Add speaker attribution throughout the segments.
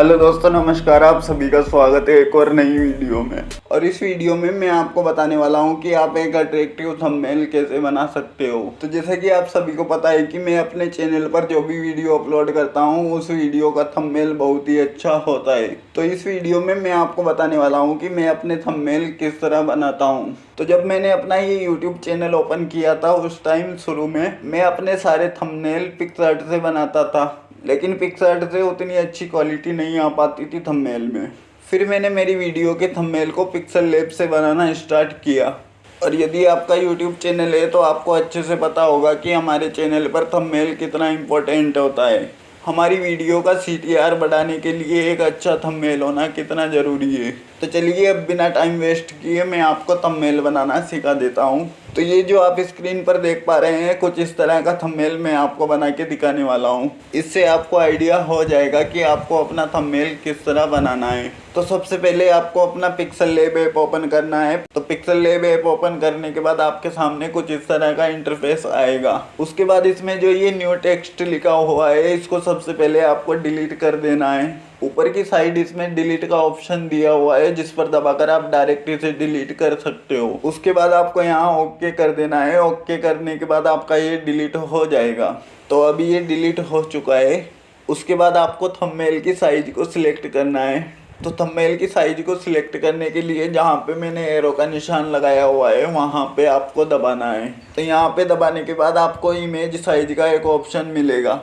Speaker 1: Hello दोस्तों, नमस्कार, आप सभी का स्वागत है एक और नई वीडियो में। और इस वीडियो में मैं आपको बताने वाला हूँ कि आप एक अट्रैक्टिव थंबनेल कैसे बना सकते हो। तो जैसा कि आप सभी को पता है कि मैं अपने चैनल पर जो भी वीडियो अपलोड करता हूँ, उस वीडियो का थंबनेल बहुत ही अच्छा होता है। तो इस वीडियो में मैं आपको बताने वाला हूँ कि मैं अपने थंबनेल किस तरह बनाता हूँ। तो जब मैंने अपना ये यूट्यूब चैनल ओपन किया था, उस टाइम शुरू में मैं अपने सारे थंबनेल पिक्सआर्ट से बनाता था। लेकिन पिक्सार्ट से उतनी अच्छी क्वालिटी नहीं आ पाती थी थंबनेल में। फिर मैंने मेरी वीडियो के थंबनेल को पिक्सल लेप से बनाना स्टार्ट किया। और यदि आपका यूट्यूब चैनल है तो आपको अच्छे से पता होगा कि हमारे चैनल पर थंबनेल कितना इम्पोर्टेंट होता है। हमारी वीडियो का सीटीआर बढ़ाने के लिए एक अच्छा थंबनेल होना कितना ज़रूरी है। तो चलिए अब बिना टाइम वेस्ट किए मैं आपको थंबनेल बनाना सिखा देता हूँ। तो ये जो आप स्क्रीन पर देख पा रहे हैं, कुछ इस तरह का थंबनेल मैं आपको बना के दिखाने वाला हूँ। इससे आपको आइडिया हो जाएगा कि आपको अपना थंबनेल किस तरह बनाना है। तो सबसे पहले आपको अपना पिक्सल लेब ऐप ओपन करना है। तो पिक्सल लेब ऐप ओपन करने के बाद आपके सामने कुछ इस तरह का इंटरफेस आएगा। उसके बाद इसमें जो ये न्यू टेक्स्ट लिखा हुआ है, इसको सबसे पहले आपको डिलीट कर देना है। ऊपर की साइड इसमें डिलीट का ऑप्शन दिया हुआ है, जिस पर दबाकर आप डायरेक्ट इसे डिलीट कर सकते हो। उसके बाद आपको यहाँ ओके कर देना है। ओके करने के बाद आपका ये डिलीट हो जाएगा। तो अभी ये डिलीट हो चुका है। उसके बाद आपको थंबनेल की साइज़ को सिलेक्ट करना है। तो थंबनेल की साइज़ को सिलेक्ट करने के लिए जहाँ पे मैंने एरो का निशान लगाया हुआ है, वहाँ पे आपको दबाना है। तो यहाँ पे दबाने के बाद आपको इमेज साइज़ का एक ऑप्शन मिलेगा।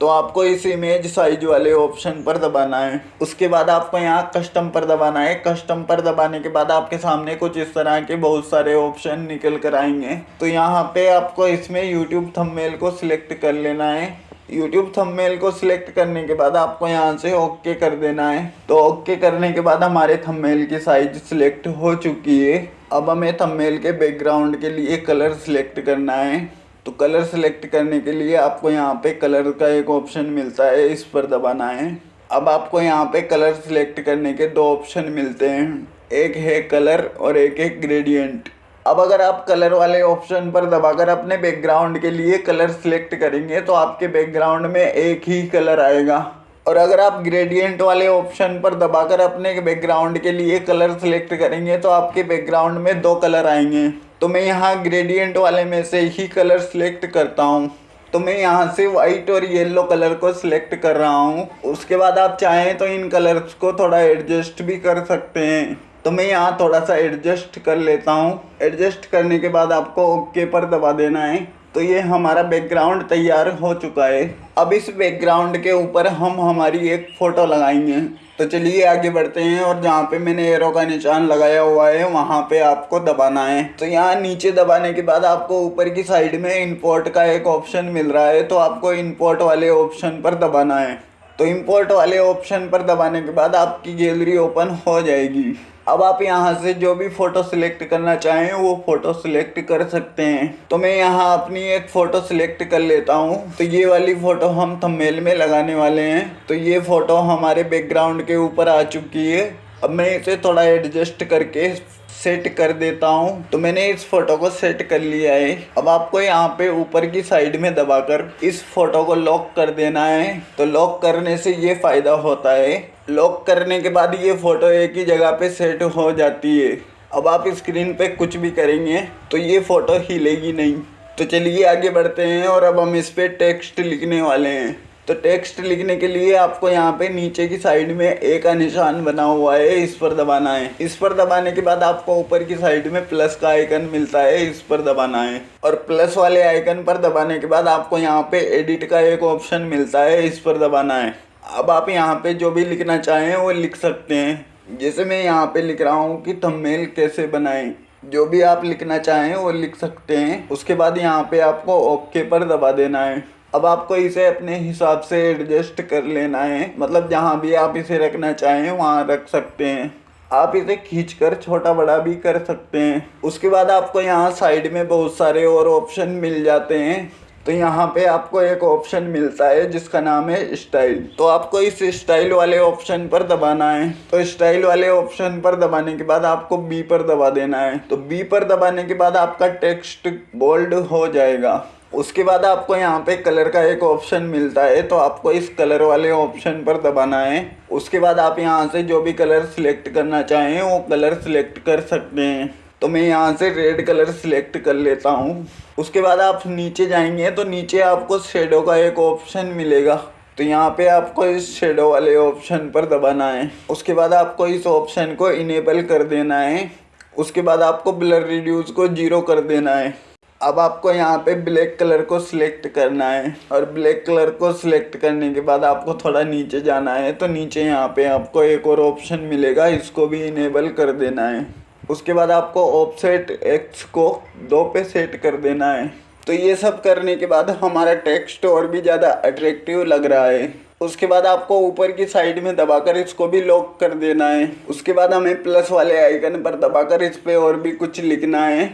Speaker 1: तो आपको इस इमेज साइज़ वाले ऑप्शन पर दबाना है। उसके बाद आपको यहाँ कस्टम पर दबाना है। कस्टम पर दबाने के बाद आपके सामने कुछ इस तरह के बहुत सारे ऑप्शन निकल कर आएँगे। तो यहाँ पे आपको इसमें यूट्यूब थंबनेल को सिलेक्ट कर लेना है। यूट्यूब थंबनेल को सिलेक्ट करने के बाद आपको यहाँ से ओके कर देना है। तो ओके करने के बाद हमारे थंबनेल की साइज़ सिलेक्ट हो चुकी है। अब हमें थंबनेल के बैकग्राउंड के लिए कलर सिलेक्ट करना है। तो कलर सेलेक्ट करने के लिए आपको यहाँ पे कलर का एक ऑप्शन मिलता है, इस पर दबाना है। अब आपको यहाँ पे कलर सेलेक्ट करने के दो ऑप्शन मिलते हैं। एक है कलर और एक है ग्रेडियंट अब अगर आप कलर वाले ऑप्शन पर दबाकर अपने बैकग्राउंड के लिए कलर सिलेक्ट करेंगे तो आपके बैकग्राउंड में एक ही कलर आएगा। और अगर आप ग्रेडियंट वाले ऑप्शन पर दबाकर अपने बैकग्राउंड के लिए कलर सेलेक्ट करेंगे तो आपके बैकग्राउंड में दो कलर आएँगे। तो मैं यहाँ ग्रेडियंट वाले में से ही कलर सिलेक्ट करता हूँ। तो मैं यहाँ से वाइट और येलो कलर को सिलेक्ट कर रहा हूँ। उसके बाद आप चाहें तो इन कलर्स को थोड़ा एडजस्ट भी कर सकते हैं। तो मैं यहाँ थोड़ा सा एडजस्ट कर लेता हूँ। एडजस्ट करने के बाद आपको ओके पर दबा देना है। तो ये हमारा बैकग्राउंड तैयार हो चुका है। अब इस बैकग्राउंड के ऊपर हम हमारी एक फ़ोटो लगाएँगे। तो चलिए आगे बढ़ते हैं और जहाँ पे मैंने एरो का निशान लगाया हुआ है, वहाँ पे आपको दबाना है। तो यहाँ नीचे दबाने के बाद आपको ऊपर की साइड में इंपोर्ट का एक ऑप्शन मिल रहा है तो आपको इंपोर्ट वाले ऑप्शन पर दबाना है। तो इंपोर्ट वाले ऑप्शन पर दबाने के बाद आपकी गैलरी ओपन हो जाएगी। अब आप यहाँ से जो भी फ़ोटो सिलेक्ट करना चाहें, वो फ़ोटो सिलेक्ट कर सकते हैं। तो मैं यहाँ अपनी एक फ़ोटो सिलेक्ट कर लेता हूँ। तो ये वाली फ़ोटो हम थंबनेल में लगाने वाले हैं। तो ये फ़ोटो हमारे बैकग्राउंड के ऊपर आ चुकी है। अब मैं इसे थोड़ा एडजस्ट करके सेट कर देता हूँ। तो मैंने इस फ़ोटो को सेट कर लिया है। अब आपको यहाँ पे ऊपर की साइड में दबाकर इस फ़ोटो को लॉक कर देना है। तो लॉक करने से ये फ़ायदा होता है। लॉक करने के बाद ये फ़ोटो एक ही जगह पे सेट हो जाती है। अब आप स्क्रीन पे कुछ भी करेंगे तो ये फ़ोटो हिलेगी नहीं। तो चलिए आगे बढ़ते हैं और अब हम इस पर टेक्स्ट लिखने वाले हैं। तो टेक्स्ट लिखने के लिए आपको यहाँ पे नीचे की साइड में ए का निशान बना हुआ है, इस पर दबाना है। इस पर दबाने के बाद आपको ऊपर की साइड में प्लस का आइकन मिलता है, इस पर दबाना है। और प्लस वाले आइकन पर दबाने के बाद आपको यहाँ पे एडिट का एक ऑप्शन मिलता है, इस पर दबाना है। अब आप यहाँ पे जो भी लिखना चाहें, वो लिख सकते हैं। जैसे मैं यहाँ पे लिख रहा हूँ कि थंबनेल कैसे बनाएँ। जो भी आप लिखना चाहें, वो लिख सकते हैं। उसके बाद यहाँ पे आपको ओके पर दबा देना है। अब आपको इसे अपने हिसाब से एडजस्ट कर लेना है। मतलब जहाँ भी आप इसे रखना चाहें, वहाँ रख सकते हैं। आप इसे खींच कर छोटा बड़ा भी कर सकते हैं। उसके बाद आपको यहाँ साइड में बहुत सारे और ऑप्शन मिल जाते हैं। तो यहाँ पे आपको एक ऑप्शन मिलता है जिसका नाम है स्टाइल तो आपको इस स्टाइल वाले ऑप्शन पर दबाना है। तो स्टाइल वाले ऑप्शन पर दबाने के बाद आपको बी पर दबा देना है। तो बी पर दबाने के बाद आपका टेक्स्ट बोल्ड हो जाएगा। उसके बाद आपको यहाँ पे कलर का एक ऑप्शन मिलता है। तो आपको इस कलर वाले ऑप्शन पर दबाना है। उसके बाद आप यहाँ से जो भी कलर सिलेक्ट करना चाहें, वो कलर सिलेक्ट कर सकते हैं। तो मैं यहाँ से रेड कलर सिलेक्ट कर लेता हूँ। उसके बाद आप नीचे जाएँगे तो नीचे आपको शेडो का एक ऑप्शन मिलेगा। तो यहाँ पे आपको इस शेडो वाले ऑप्शन पर दबाना है। उसके बाद आपको इस ऑप्शन को इनेबल कर देना है। उसके बाद आपको ब्लर रिड्यूस को ज़ीरो कर देना है। अब आपको यहाँ पे ब्लैक कलर को सिलेक्ट करना है। और ब्लैक कलर को सिलेक्ट करने के बाद आपको थोड़ा नीचे जाना है। तो नीचे यहाँ पे आपको एक और ऑप्शन मिलेगा। इसको भी इनेबल कर देना है। उसके बाद आपको ऑफसेट एक्स को दो पे सेट कर देना है। तो ये सब करने के बाद हमारा टेक्स्ट और भी ज़्यादा अट्रैक्टिव लग रहा है। उसके बाद आपको ऊपर की साइड में दबाकर इसको भी लॉक कर देना है। उसके बाद हमें प्लस वाले आइकन पर दबाकर इस पर और भी कुछ लिखना है।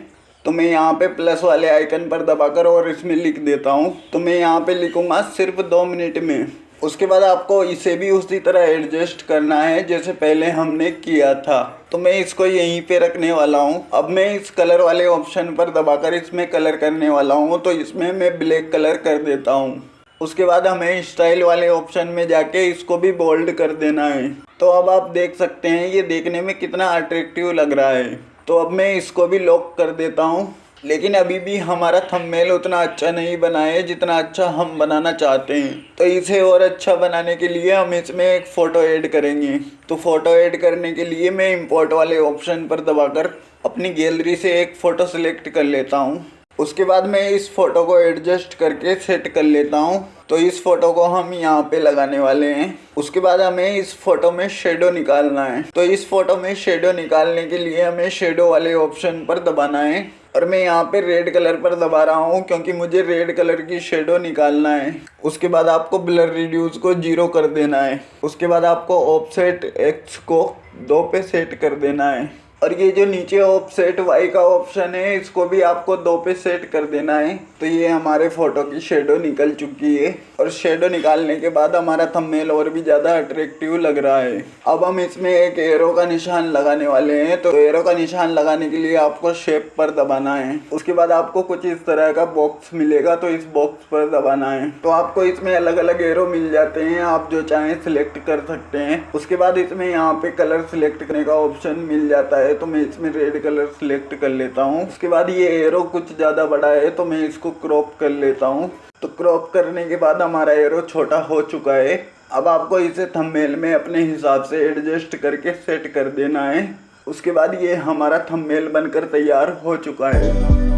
Speaker 1: तो मैं यहाँ पे प्लस वाले आइकन पर दबाकर और इसमें लिख देता हूँ। तो मैं यहाँ पे लिखूँगा सिर्फ़ दो मिनट में। उसके बाद आपको इसे भी उसी तरह एडजस्ट करना है जैसे पहले हमने किया था। तो मैं इसको यहीं पे रखने वाला हूँ। अब मैं इस कलर वाले ऑप्शन पर दबाकर इसमें कलर करने वाला हूँ तो इसमें मैं ब्लैक कलर कर देता हूँ। उसके बाद हमें स्टाइल वाले ऑप्शन में जाके इसको भी बोल्ड कर देना है। तो अब आप देख सकते हैं, ये देखने में कितना अट्रैक्टिव लग रहा है। तो अब मैं इसको भी लॉक कर देता हूँ। लेकिन अभी भी हमारा थंबनेल उतना अच्छा नहीं बना है जितना अच्छा हम बनाना चाहते हैं। तो इसे और अच्छा बनाने के लिए हम इसमें एक फ़ोटो ऐड करेंगे। तो फ़ोटो ऐड करने के लिए मैं इंपोर्ट वाले ऑप्शन पर दबाकर अपनी गैलरी से एक फ़ोटो सिलेक्ट कर लेता हूँ। उसके बाद मैं इस फ़ोटो को एडजस्ट करके सेट कर लेता हूँ। तो इस फ़ोटो को हम यहाँ पे लगाने वाले हैं। उसके बाद हमें इस फ़ोटो में शेडो निकालना है। तो इस फ़ोटो में शेडो निकालने के लिए हमें शेडो वाले ऑप्शन पर दबाना है। और मैं यहाँ पे रेड कलर पर दबा रहा हूँ क्योंकि मुझे रेड कलर की शेडो निकालना है। उसके बाद आपको ब्लर रिड्यूस को ज़ीरो कर देना है। उसके बाद आपको ऑफसेट एक्स को दो पे सेट कर देना है। और ये जो नीचे ऑफसेट वाई का ऑप्शन है, इसको भी आपको दो पे सेट कर देना है। तो ये हमारे फ़ोटो की शेडो निकल चुकी है। और शेडो निकालने के बाद हमारा थंबनेल और भी ज़्यादा अट्रैक्टिव लग रहा है। अब हम इसमें एक एरो का निशान लगाने वाले हैं। तो एरो का निशान लगाने के लिए आपको शेप पर दबाना है। उसके बाद आपको कुछ इस तरह का बॉक्स मिलेगा तो इस बॉक्स पर दबाना है। तो आपको इसमें अलग अलग एरो मिल जाते हैं। आप जो चाहें सिलेक्ट कर सकते हैं। उसके बाद इसमें यहाँ पे कलर सिलेक्ट करने का ऑप्शन मिल जाता है। तो मैं इसमें रेड कलर सिलेक्ट कर लेता हूँ। उसके बाद ये एरो कुछ ज़्यादा बड़ा है तो मैं इसको क्रॉप कर लेता हूँ। तो क्रॉप करने के बाद हमारा एरो छोटा हो चुका है। अब आपको इसे थंबनेल में अपने हिसाब से एडजस्ट करके सेट कर देना है। उसके बाद ये हमारा थंबनेल बनकर तैयार हो चुका है।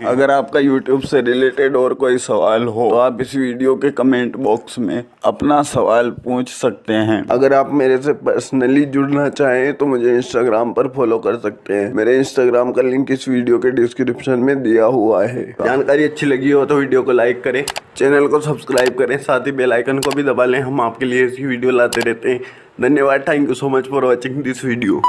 Speaker 1: अगर आपका YouTube से रिलेटेड और कोई सवाल हो तो आप इस वीडियो के कमेंट बॉक्स में अपना सवाल पूछ सकते हैं।
Speaker 2: अगर आप मेरे से पर्सनली जुड़ना चाहें तो मुझे इंस्टाग्राम पर फॉलो कर सकते हैं। मेरे इंस्टाग्राम का लिंक इस वीडियो के डिस्क्रिप्शन में दिया हुआ है। जानकारी अच्छी लगी हो तो वीडियो को लाइक करें चैनल को सब्सक्राइब करें, साथ ही बेलाइकन को भी दबा लें। हम आपके लिए ऐसी वीडियो लाते रहते हैं। धन्यवाद thank you so much for watching this video